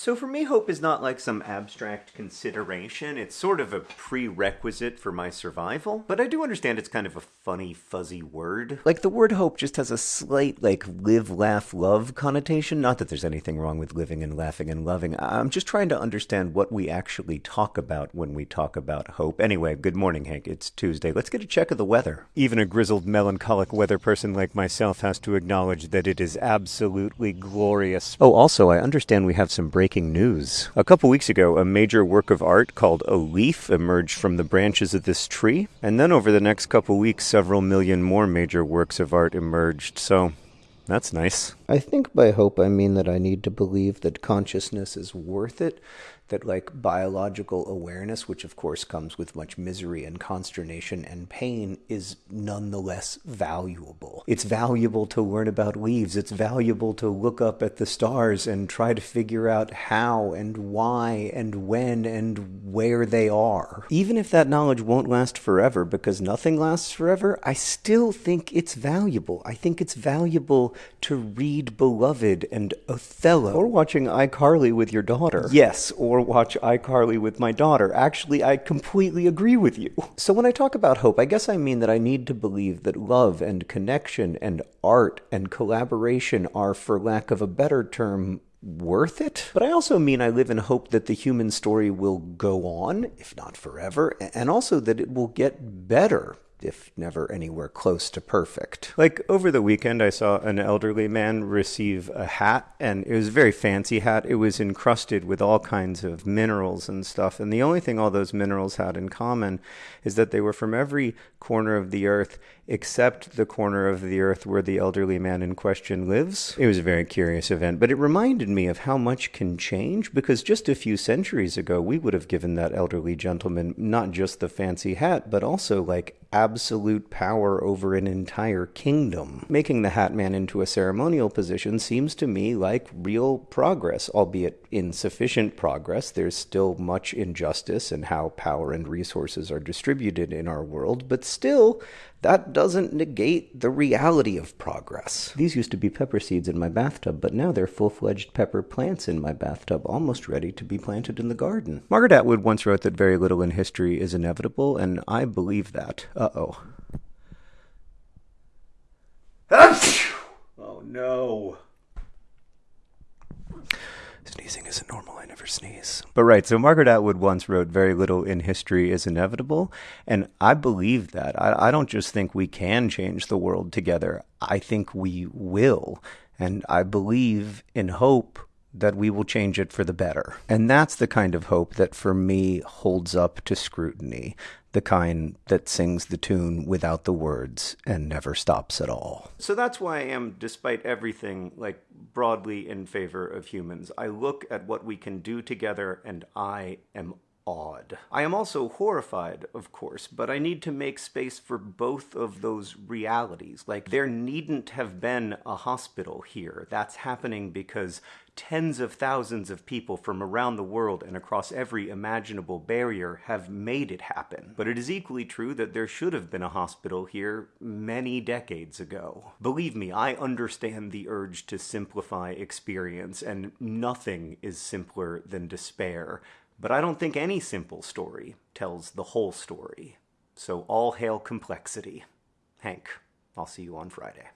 So for me, hope is not like some abstract consideration. It's sort of a prerequisite for my survival. But I do understand it's kind of a funny, fuzzy word. Like the word hope just has a slight, like, live, laugh, love connotation. Not that there's anything wrong with living and laughing and loving. I'm just trying to understand what we actually talk about when we talk about hope. Anyway, good morning, Hank. It's Tuesday. Let's get a check of the weather. Even a grizzled, melancholic weather person like myself has to acknowledge that it is absolutely glorious. Oh, also, I understand we have some breaking news. A couple weeks ago, a major work of art called A Leaf emerged from the branches of this tree, and then over the next couple weeks, several million more major works of art emerged, so that's nice. I think by hope I mean that I need to believe that consciousness is worth it, that like biological awareness, which of course comes with much misery and consternation and pain, is nonetheless valuable. It's valuable to learn about leaves. It's valuable to look up at the stars and try to figure out how and why and when and where they are. Even if that knowledge won't last forever, because nothing lasts forever, I still think it's valuable. I think it's valuable to read Beloved and Othello. Or watching iCarly with your daughter. Yes, or watch iCarly with my daughter. Actually, I completely agree with you. So when I talk about hope, I guess I mean that I need to believe that love and connection and art and collaboration are, for lack of a better term, worth it. But I also mean I live in hope that the human story will go on, if not forever, and also that it will get better if never anywhere close to perfect. Like over the weekend, I saw an elderly man receive a hat, and it was a very fancy hat. It was encrusted with all kinds of minerals and stuff. And the only thing all those minerals had in common is that they were from every corner of the earth except the corner of the earth where the elderly man in question lives. It was a very curious event, but it reminded me of how much can change because just a few centuries ago, we would have given that elderly gentleman not just the fancy hat, but also like absolute power over an entire kingdom. Making the Hat Man into a ceremonial position seems to me like real progress, albeit insufficient progress. There's still much injustice in how power and resources are distributed in our world, but still, that doesn't negate the reality of progress. These used to be pepper seeds in my bathtub, but now they're full fledged pepper plants in my bathtub, almost ready to be planted in the garden. Margaret Atwood once wrote that very little in history is inevitable, and I believe that. Uh oh. Oh no. Sneezing isn't normal. I never sneeze. But right, so Margaret Atwood once wrote, Very little in history is inevitable. And I believe that. I, I don't just think we can change the world together, I think we will. And I believe in hope that we will change it for the better. And that's the kind of hope that for me holds up to scrutiny, the kind that sings the tune without the words and never stops at all. So that's why I am, despite everything, like broadly in favor of humans. I look at what we can do together and I am awed. I am also horrified, of course, but I need to make space for both of those realities. Like, there needn't have been a hospital here. That's happening because tens of thousands of people from around the world and across every imaginable barrier have made it happen. But it is equally true that there should have been a hospital here many decades ago. Believe me, I understand the urge to simplify experience, and nothing is simpler than despair. But I don't think any simple story tells the whole story. So all hail complexity. Hank, I'll see you on Friday.